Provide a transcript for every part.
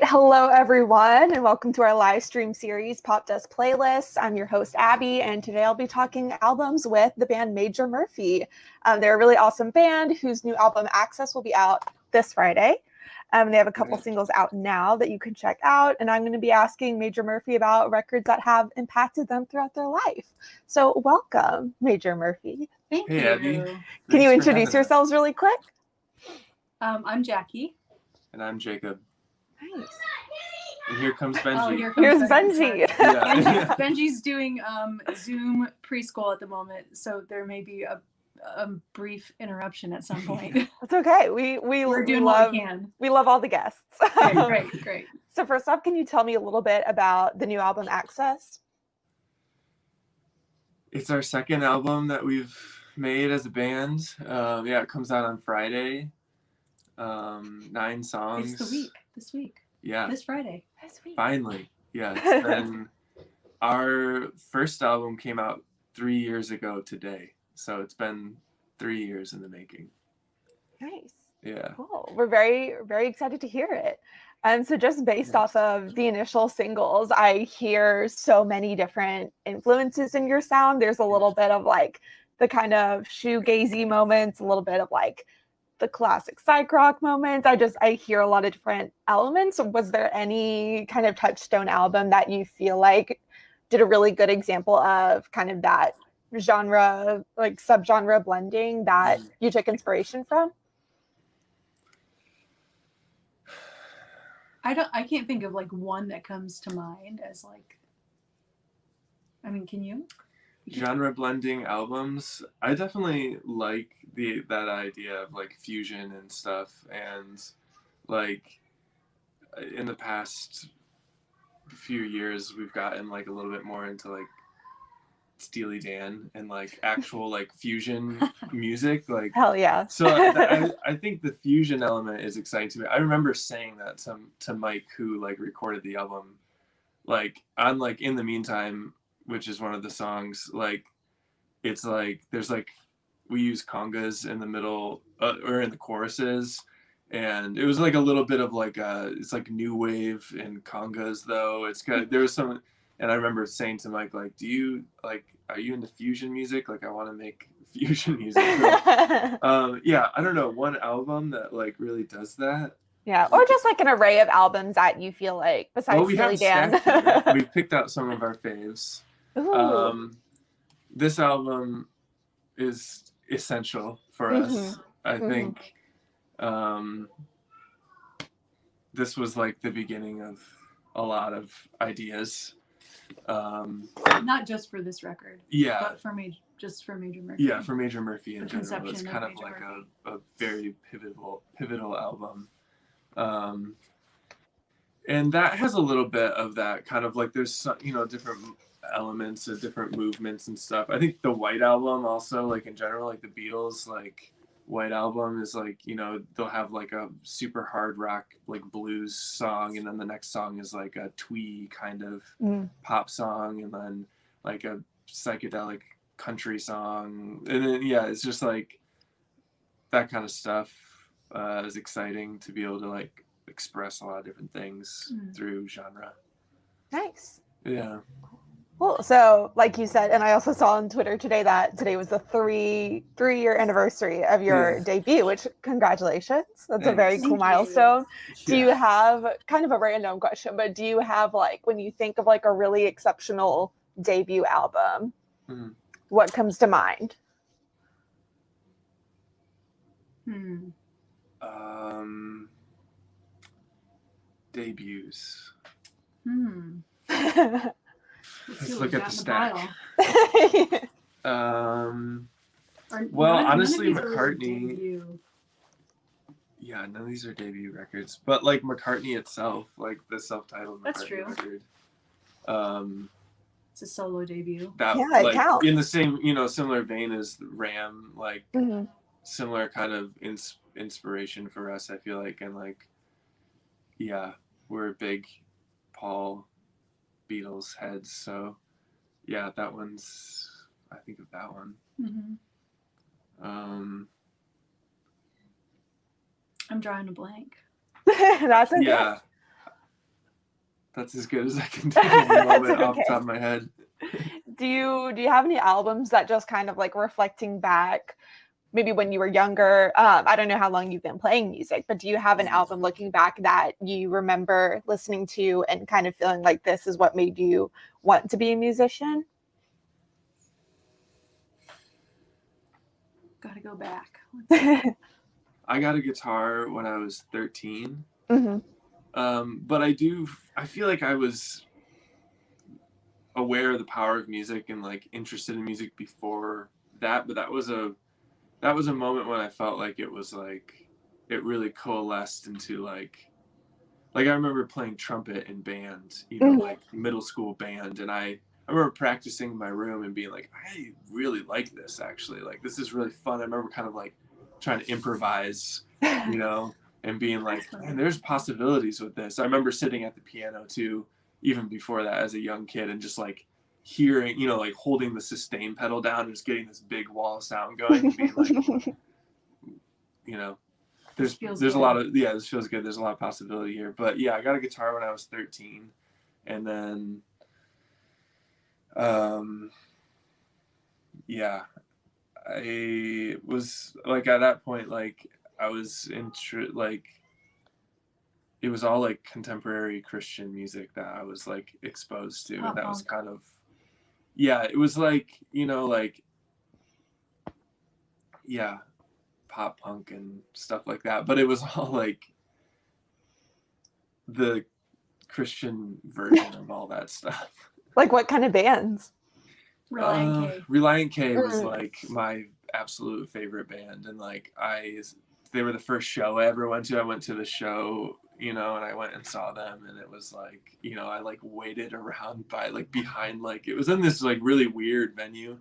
right. Hello, everyone, and welcome to our live stream series, Popdust Playlists. I'm your host, Abby, and today I'll be talking albums with the band Major Murphy. Um, they're a really awesome band whose new album, Access, will be out this Friday. Um, they have a couple singles out now that you can check out, and I'm going to be asking Major Murphy about records that have impacted them throughout their life. So, welcome, Major Murphy. Thank Hey, you. Abby. Can you Thanks for introduce having us. yourselves really quick? Um, I'm Jackie. And I'm Jacob. Nice. And here comes Benji. Oh, here comes Here's Benji. Benji. Yeah. Benji's doing um, Zoom preschool at the moment, so there may be a, a brief interruption at some point. That's okay. We we, We're we doing love what we can. we love all the guests. Great, great, great. So first off, can you tell me a little bit about the new album Access? It's our second album that we've made as a band. Um, yeah, it comes out on Friday. Um, nine songs. It's the week. This week. Yeah, This Friday. That's sweet. finally. Yeah, it's been our first album came out three years ago today. So it's been three years in the making. Nice. Yeah. Cool. We're very, very excited to hear it. And so, just based off of the initial singles, I hear so many different influences in your sound. There's a little bit of like the kind of shoegazy moments, a little bit of like the classic psych rock moments. I just I hear a lot of different elements. Was there any kind of touchstone album that you feel like did a really good example of kind of that genre, like subgenre blending that Mm. you took inspiration from? I don't. I can't think of like one that comes to mind as like. I mean, can you? Genre blending albums i definitely like the that idea of like fusion and stuff and like in the past few years we've gotten like a little bit more into like steely dan and like actual like fusion music like Hell yeah. so I, I, think the fusion element is exciting to me. I remember saying that to, to Mike, who like recorded the album, like on like in the meantime, which is one of the songs. Like, it's like there's like we use congas in the middle uh, or in the choruses, and it was like a little bit of like uh it's like new wave and congas though. It's kind of there was some, and I remember saying to Mike like, do you like are you into fusion music? Like I want to make fusion music. um yeah i don't know one album that like really does that yeah. Or just like an array of albums that you feel like besides well we have Dan. we've picked out some of our faves Ooh. um this album is essential for us Mhm. i Mhm. think um this was like the beginning of a lot of ideas um Not just for this record, yeah but for major, just for Major Murphy. yeah for major murphy in The general it's conception of kind of Major like a, a very pivotal pivotal album um and that has a little bit of that kind of like there's some you know different elements of different movements and stuff i think the white album also like in general like the beatles like white album is like you know they'll have like a super hard rock like blues song and then the next song is like a twee kind of Mm. pop song and then like a psychedelic country song and then yeah it's just like that kind of stuff uh, is exciting to be able to like express a lot of different things Mm. through genre nice. yeah Cool. So, like you said, and I also saw on Twitter today that today was the three three year anniversary of your Yeah. debut, which congratulations. That's a very cool Thank you. milestone. Do you have kind of a random question, but do you have like when you think of like a really exceptional debut album, Mhm. what comes to mind? Hmm. um debuts Hmm. yeah. Let's, Let's look at the in stack. um. Are- Well, none- none honestly, these are really McCartney- yeah none of these are debut records but like mccartney itself like the self-titled That's McCartney true. record um It's a solo debut. that Yeah, it like counts. in the same you know similar vein as ram like Mhm. similar kind of ins- inspiration for us i feel like and like yeah we're big paul beatles heads so yeah that one's i think of that one hmm um I'm drawing a blank. That's okay. yeah that's as good as I can do at the That's moment off the okay. top of my head. do you do you have any albums that just kind of like reflecting back maybe when you were younger um, i don't know how long you've been playing music but do you have an album looking back that you remember listening to and kind of feeling like this is what made you want to be a musician Gotta go back. I got a guitar when I was 13. Mhm. Um, but I do, I feel like I was aware of the power of music and like interested in music before that. But that was a, that was a moment when I felt like it was like, it really coalesced into like, like I remember playing trumpet in band, you know, Mhm. like middle school band. And I, I remember practicing in my room and being like, I really like this actually. Like, this is really fun. I remember kind of like trying to improvise you know, and being like, man, there's possibilities with this. I remember sitting at the piano too, even before that as a young kid, and just like hearing, you know, like holding the sustain pedal down and just getting this big wall of sound going, and being like, you know, there's there's a lot of yeah, this feels good. There's a lot of possibility here. But yeah, I got a guitar when I was 13, and then, um, yeah, I was like at that point like I was intr like it was all like contemporary Christian music that I was like exposed to and that was kind of yeah it was like you know like yeah pop punk and stuff like that but it was all like the Christian version of all that stuff like what kind of bands Relient uh, K. Relient K was Mm. like my absolute favorite band, and like I, they were the first show I ever went to. I went to the show, you know, and I went and saw them, and it was like, you know, I like waited around by like behind, like it was in this like really weird venue,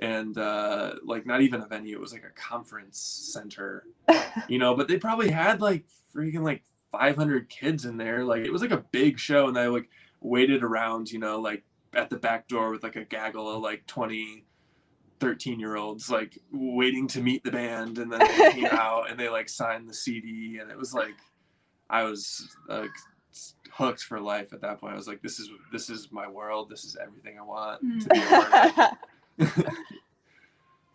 and uh like not even a venue, it was like a conference center, you know, but they probably had like freaking like 500 kids in there, like it was like a big show, and I like waited around, you know, like at the back door with like a gaggle of like 20 13 year olds like waiting to meet the band and then they came out and they like signed the cd and it was like i was like hooked for life at that point. I was like this is this is my world. This is everything i want to be a part of.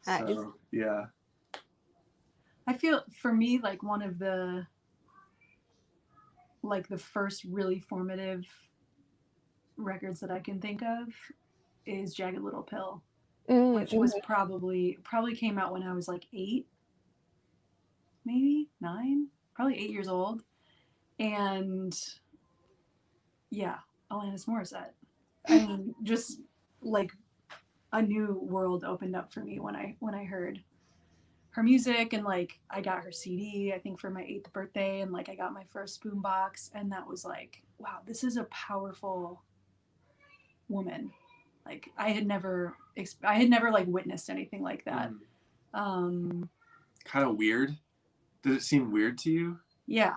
Nice. so yeah. I feel for me like one of the like the first really formative records that I can think of is Jagged Little Pill, Mm, which was probably probably came out when I was like eight, maybe nine, probably eight years old, and yeah, Alanis Morissette. I mean, just like a new world opened up for me when I when I heard her music and like I got her CD I think for my eighth birthday and like I got my first boombox and that was like wow this is a powerful woman. Like I had never I had never like witnessed anything like that. Um kind of weird. Did it seem weird to you? Yeah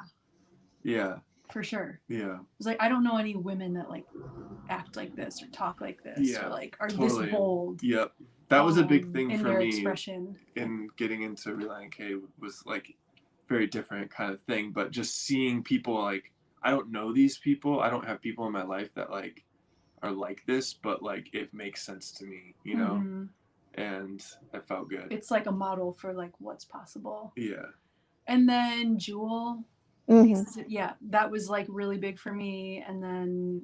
yeah for sure yeah It's like I don't know any women that like act like this or talk like this Yeah, or like are totally. this bold yep that was a big um, thing in for me expression in getting into Relient K was like very different kind of thing. But just seeing people like I don't know these people. I don't have people in my life that like are like this, but like it makes sense to me, you know, Mhm. and it felt good. it's like a model for like what's possible yeah. and then Jewel Mhm. yeah that was like really big for me and then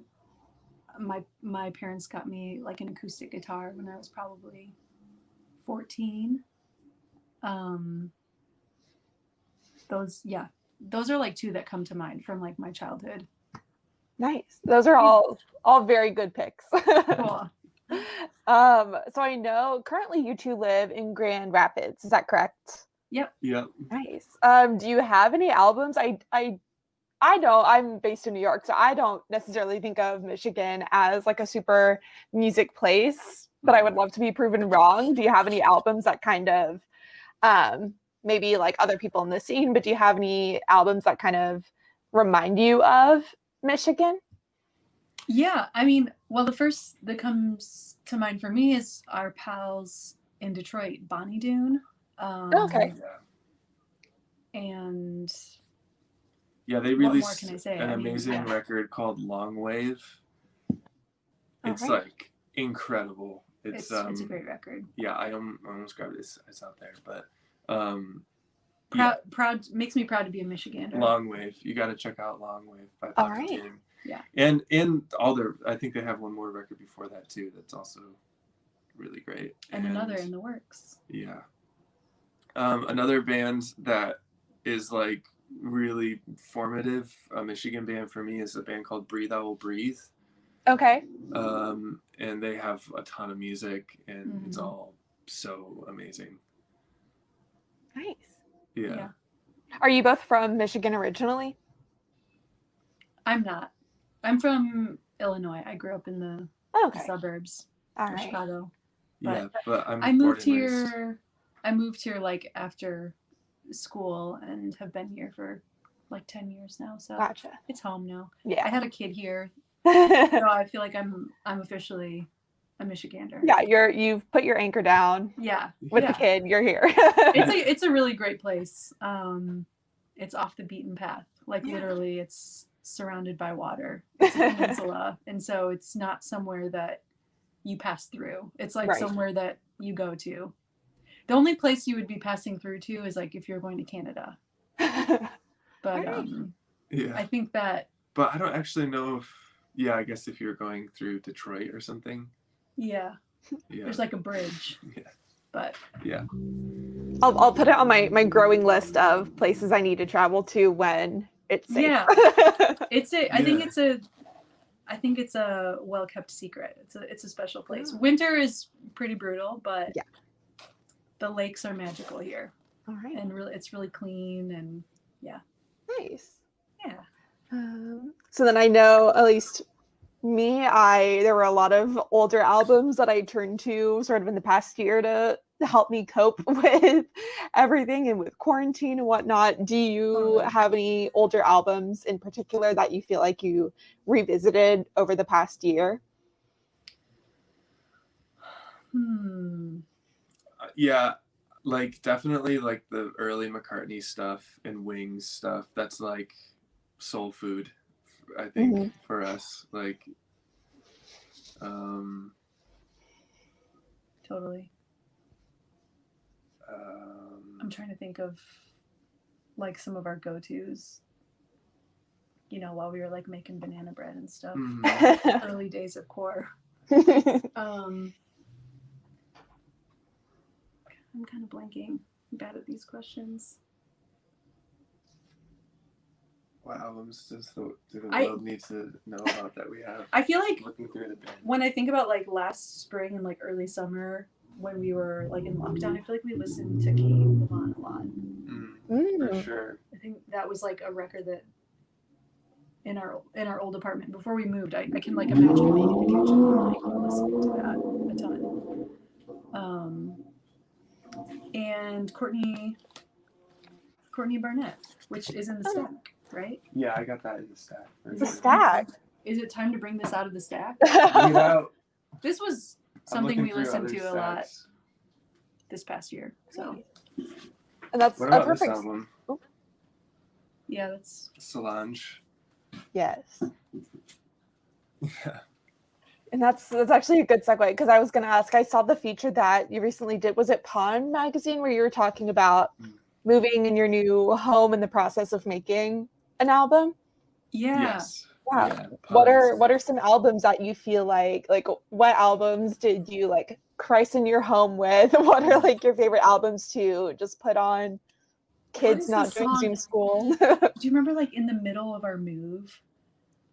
my my parents got me like an acoustic guitar when i was probably 14 um those yeah those are like two that come to mind from like my childhood Nice. Those are all all very good picks. cool um, so I know currently you two live in Grand Rapids. Is that correct? Yeah. Nice. Um, do you have any albums? I I I don't. I'm based in New York, so I don't necessarily think of Michigan as like a super music place. But I would love to be proven wrong. Do you have any albums that kind of, um, maybe like other people in the scene? But do you have any albums that kind of remind you of Michigan? yeah i mean well the first that comes to mind for me is our pals in detroit bonny doon um, Okay. Yeah. and yeah, they what more released can I say? an I mean, amazing yeah. record called Long Wave. It's Alright. like incredible. It's, It's um it's a great record. yeah, I am I almost grabbed it. It's, it's out there, but um Proud proud makes me proud to be a Michigander. Long Wave. You got to check out Long Wave by All Pocket right. Team. Yeah. And and all their I think they have one more record before that too. That's also really great. and another in the works. Yeah. Um, another band that is like really formative, a Michigan band for me, is a band called Breathe Owl Breathe. Okay. Um, and they have a ton of music, and it's Mhm. all so amazing. Nice. Yeah. Yeah. Are you both from Michigan originally? I'm not. I'm from Illinois. I grew up in the, the Okay. suburbs All of right. Chicago. Yeah, but I'm I moved and raised- here. I moved here like after school and have been here for like ten years now. So Gotcha. it's home now. Yeah. I had a kid here, so I feel like I'm I'm officially a Michigander. yeah, you're you've put your anchor down Yeah. with yeah. the kid. You're here. It's a it's a really great place. Um, it's off the beaten path. Like Yeah. literally, it's surrounded by water. It's a peninsula, and so it's not somewhere that you pass through. It's like Right. somewhere that you go to. The only place you would be passing through to is like if you're going to Canada. But Alright. um, Yeah, I think that but I don't actually know if. Yeah, I guess if you're going through Detroit or something. yeah, Yeah. there's like a bridge. Yeah. But Yeah. I'll I'll put it on my my growing list of places I need to travel to when it's safe. Yeah. it's a. I think it's a. I think it's a well kept secret. It's a it's a special place. Oh. Winter is pretty brutal, but Yeah. The lakes are magical here, All right. and really it's really clean and yeah. Nice. yeah. Um, so then I know at least me, I there were a lot of older albums that I turned to sort of in the past year to help me cope with everything and with quarantine and whatnot. Do you have any older albums in particular that you feel like you revisited over the past year? Hmm. Yeah like definitely like the early mccartney stuff and wings stuff that's like soul food i think Mhm. for us like um Totally. um I'm trying to think of like some of our go tos. You know, while we were like making banana bread and stuff. mhm. Early days of core. Um, I'm kind of blanking. I'm bad at these questions. what albums does the, do the I- world need to know about that we have I feel like looking through the bin when I think about like last spring and like early summer when we were like in lockdown, I feel like we listened to Cate Le Bon a lot. mm, Mm. for sure I think that was like a record that in our in our old apartment before we moved, I, I can like imagine being in the kitchen and like listening to that a ton. Um, and Courtney Courtney Barnett, which is in the Oh. stack, right? yeah i got that in the stack for Is The stack. Is it time to bring this out of the stack? Bring. This was something we listened other to a lot this past year. So and that's what a about this perfect album oh. yeah, that's solange yes. yeah And that's that's actually a good segue because I was going to ask. I saw the feature that you recently did. Was it Pawn magazine where you were talking about Mm. moving in your new home in the process of making an album? yeah. yes Wow. Yeah, What are what are some albums that you feel like like what albums did you like christen your home with? What are like your favorite albums to just put on? Kids not doing? Zoom school. Do you remember like in the middle of our move?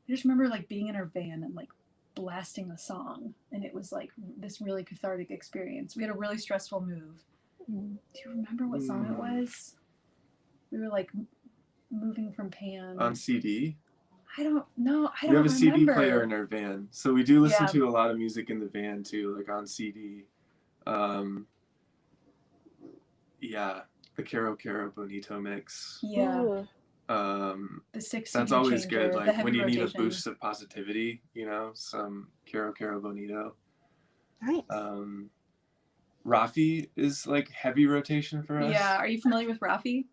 I just remember like being in our van and like blasting a song, and it was like this really cathartic experience. We had a really stressful move. Mm. Do you remember what song it Mm. was? We were like moving from Pan. on cd I don't know. I we don't We have a CD player in our van, so we do listen Yeah. to a lot of music in the van too, like on CD. Um, yeah, the Kero Kero Bonito mix. Yeah, Ooh. Um, the six. that's always changer, good. Like when you need a boost of positivity, you know, some Kero Kero Bonito. Nice. Um, Raffi is like heavy rotation for us. Yeah, are you familiar with Raffi?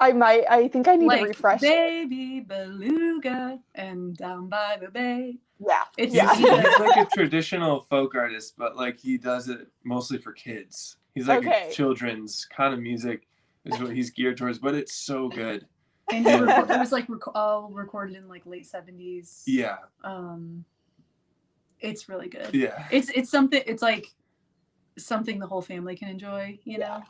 I might. I think I need like to refresh. it. baby beluga and down by the bay. Yeah. It's Yeah. He's, he's like a traditional folk artist, but like he does it mostly for kids. He's like Okay. children's kind of music is what he's geared towards, but it's so good. and he reco- it was like rec- all recorded in like late seventies. Yeah, Um, it's really good. yeah. It's it's something. It's like something the whole family can enjoy. You know.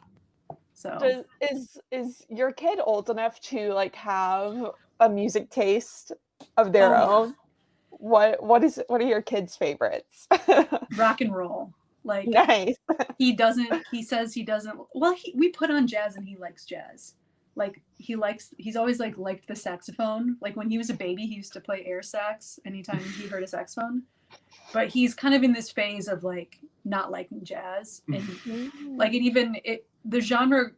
So Does, is is your kid old enough to like have a music taste of their Oh, own? What what is what are your kids' favorites? rock and roll. Like nice. he doesn't. He says he doesn't. Well, he, we put on jazz and he likes jazz. Like he likes. He's always like liked the saxophone. Like when he was a baby, he used to play air sax anytime he heard a saxophone. But he's kind of in this phase of like not liking jazz and like it even it the genre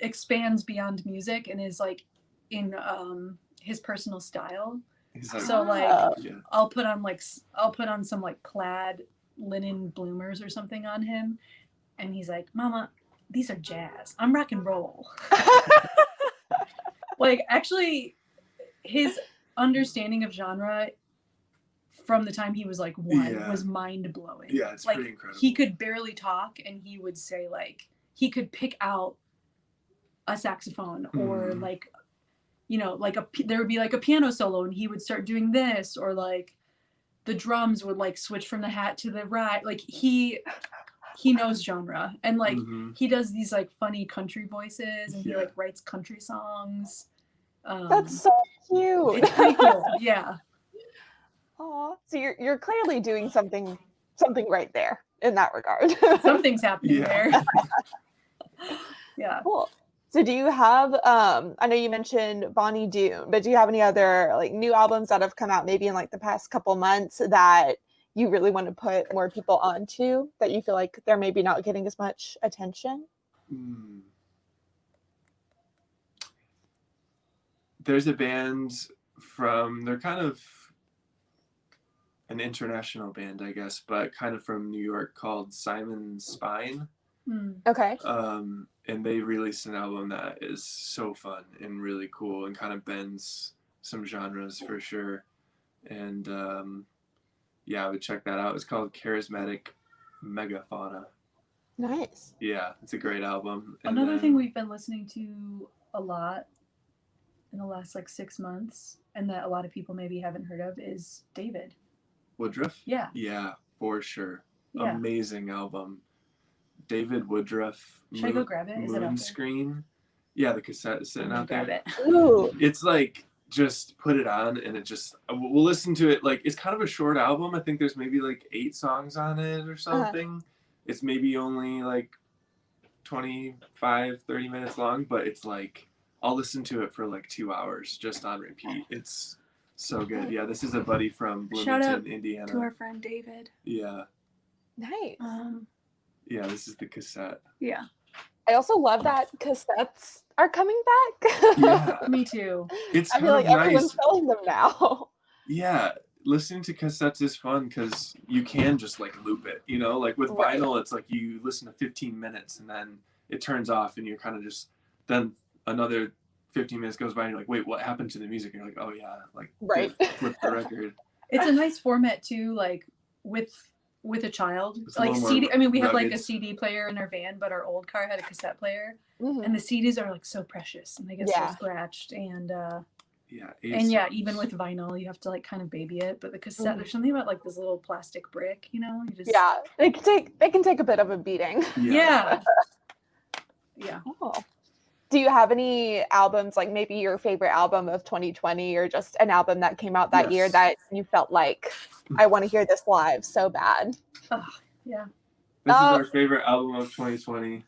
expands beyond music and is like in um his personal style like, so like yeah. i'll put on like I'll put on some like plaid linen bloomers or something on him and he's like mama these are jazz i'm rock and roll like actually his understanding of genre from the time he was like one Yeah. was mind blowing Yeah, it's like pretty incredible. he could barely talk and he would say like he could pick out a saxophone or Mm. like you know like a there would be like a piano solo and he would start doing this or like the drums would like switch from the hat to the right like he he knows genre and like Mhm. he does these like funny country voices and he like writes country songs um, That's so cute. it's pretty cool yeah Aw. So you're you're clearly doing something something right there in that regard. something's happening Yeah. there yeah cool. So do you have um I know you mentioned Bonny Doon, but do you have any other like new albums that have come out maybe in like the past couple months that you really want to put more people onto that you feel like they're maybe not getting as much attention? Mm. There's a band from they're kind of an international band, I guess, but kind of from New York called Simon Spine. Hmm. Okay. Um, and they released an album that is so fun and really cool and kind of bends some genres for sure. And um, yeah, I would check that out. It's called Charismatic Megafauna. Nice. Yeah, it's a great album. And Another then- thing we've been listening to a lot in the last like six months, and that a lot of people maybe haven't heard of, is David. Woodruff? Yeah, Yeah, for sure. yeah. Amazing album. David Woodruff. Should I go grab it? Is it out there? Moonscreen. Yeah, the cassette is sitting gonna out grab there. it. Ooh. It's like just put it on and it just uh, we'll we'll listen to it like it's kind of a short album. I think there's maybe like eight songs on it Uh-huh. or something. It's maybe only like 25 30 minutes long, but it's like I'll listen to it for like 2 hours just on repeat. It's so good. Yeah, this is a buddy from Shout out Bloomington, Indiana. To our friend David. Yeah. Nice. Um, Yeah, this is the cassette. yeah, I also love that cassettes are coming back. Yeah. me too. It's I kind feel of like everyone's nice. selling them now. Yeah, listening to cassettes is fun because you can just like loop it. You know, like with Right. vinyl, it's like you listen to 15 minutes and then it turns off, and you're kind of just then another 15 minutes goes by, and you're like, wait, what happened to the music? And you're like, oh yeah, like Right. flip, flip the record. It's a nice format too, like with with a child. It's like little more CD. I mean, we have like a. CD player in our van, but our old car had a cassette player, Mhm. and the CDs are like so precious, and they get Yeah. so scratched, and uh, Yeah, and yeah, even with vinyl, you have to like kind of baby it. But the cassette, Mhm. there's something about like this little plastic brick, you know? You just Yeah, they can take they can take a bit of a beating. yeah, yeah. Oh. Do you have any albums like maybe your favorite album of 2020 or just an album that came out that year that you felt like I want to hear this live so bad? Ugh, yeah. This Uh, is our favorite album of 2020.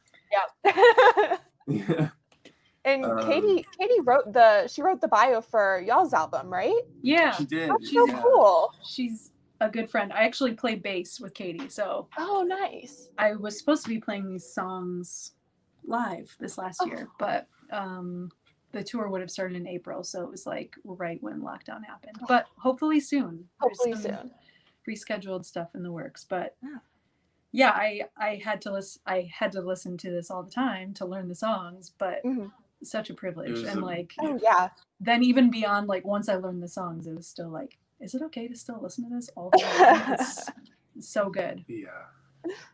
Yeah. Yeah, and Um, Katie Katie wrote the she wrote the bio for y'all's album, right? Yeah, she did. That's so yeah. cool. she's a good friend. I actually play bass with Katie, so Oh, nice. I was supposed to be playing these songs live this last Oh. year, but um, the tour would have started in April, so it was like right when lockdown happened. But hopefully soon. Hopefully some soon. Rescheduled stuff in the works, but Yeah. yeah, I I had to listen. I had to listen to this all the time to learn the songs, but Mhm. such a privilege. And a- like Oh yeah. then even beyond like once I learned the songs, it was still like, is it okay to still listen to this all the time? It's so good. Yeah.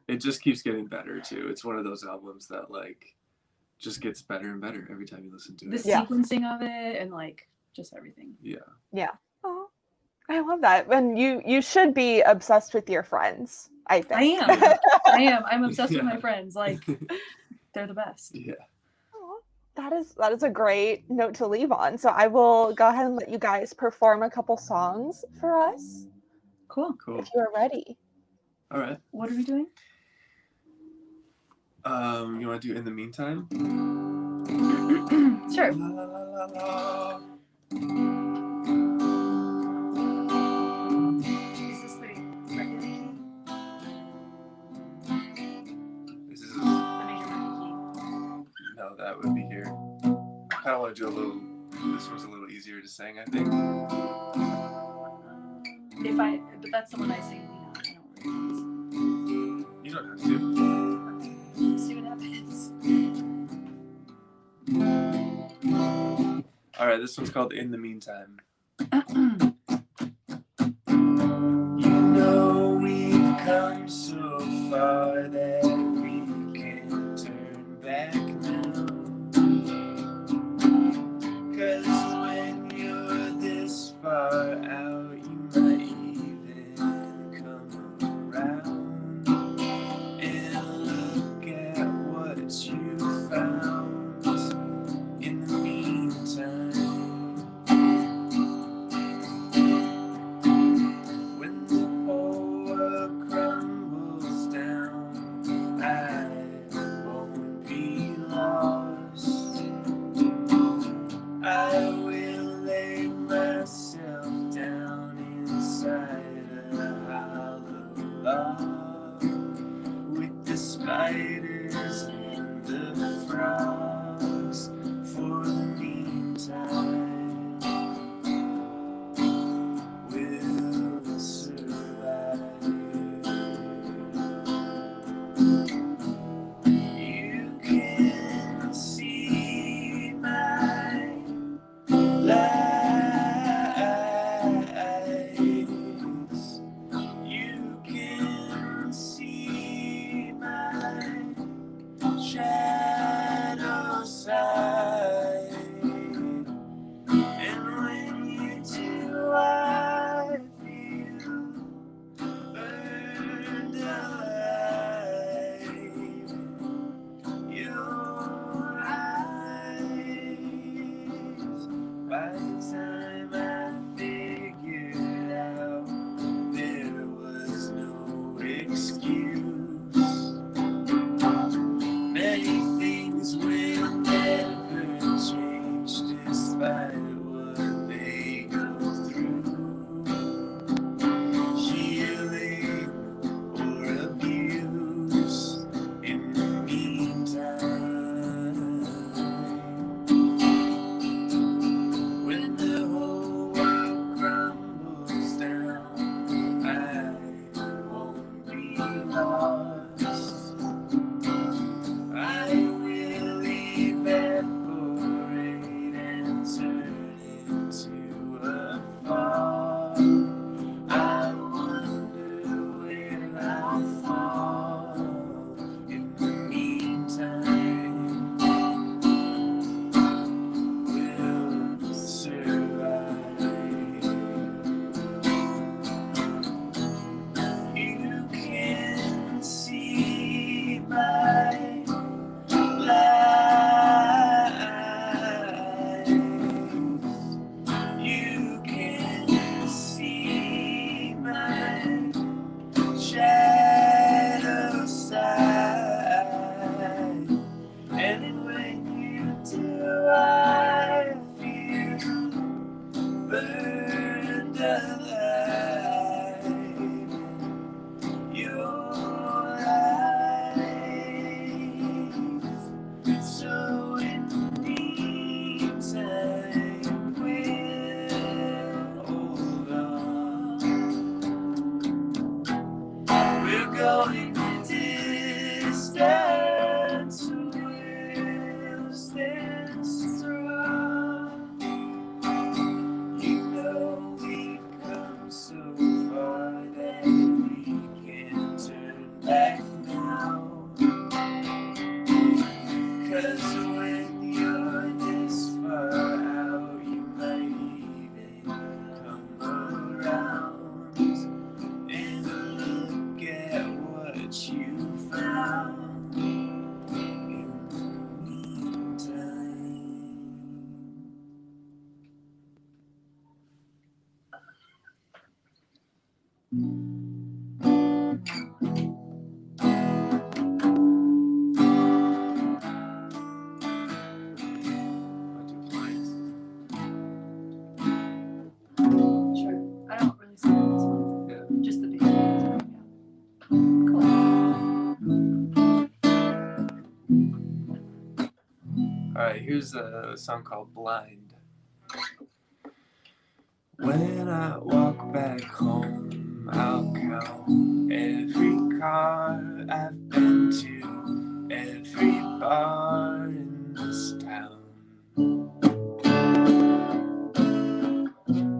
It just keeps getting better too. It's one of those albums that like just gets better and better every time you listen to The it. Yeah. sequencing of it and like just everything. Yeah. Yeah. Oh, I love that. And you you should be obsessed with your friends. I think. I am. I am. I'm obsessed with my friends. Like they're the best. yeah. Aw, That is that is a great note to leave on. So I will go ahead and let you guys perform a couple songs for us Cool. Cool. if you are ready. All right. What are we doing? Um, you want to do in the meantime? sure. La, la, la. Is this the regular key? This is The major minor no, that would be here. I kind of want to do a little. This one's a little easier to sing, I think. If I, but that's the one I sing. You know, I don't have to. don't really use. See what happens. All right, this one's called "In the Meantime." here's a song called Blind. When I walk back home, I'll count every car I've been to, every bar in this town.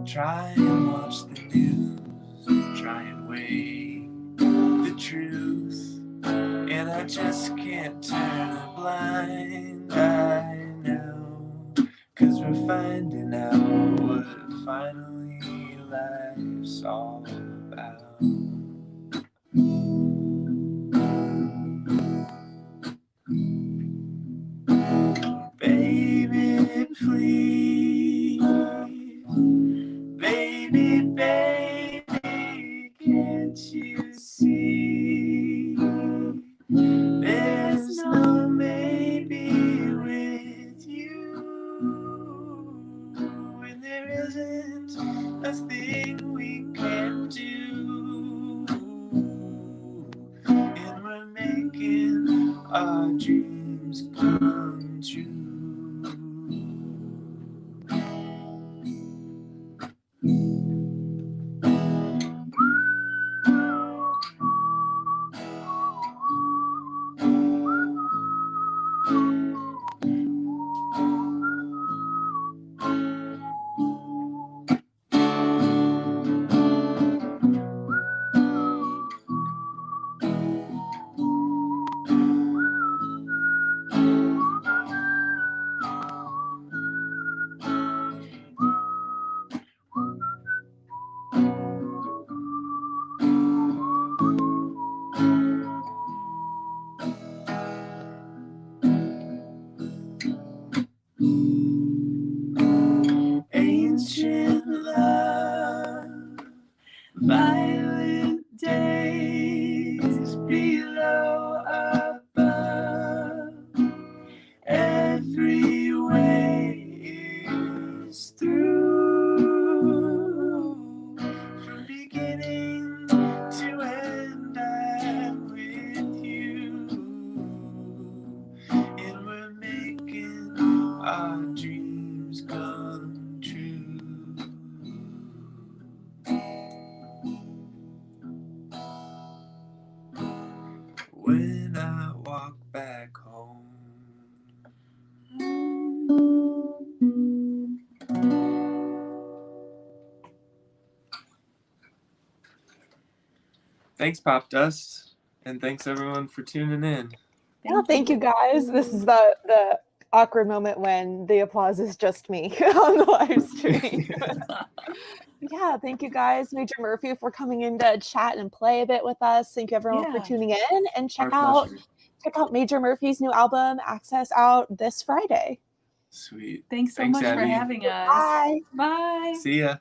Try and watch the news, try and weigh the truth. And I just can't turn a blind finding out what finally life's all about. Thanks, Popdust, and thanks everyone for tuning in. Yeah, thank you guys. This is the the awkward moment when the applause is just me on the live stream. yeah, thank you guys, Major Murphy, for coming in to chat and play a bit with us. Thank you everyone Yeah. for tuning in and check Our out pleasure. check out Major Murphy's new album, Access out this Friday. Sweet. Thanks so Thanks, much for having us. Bye. Bye. See ya.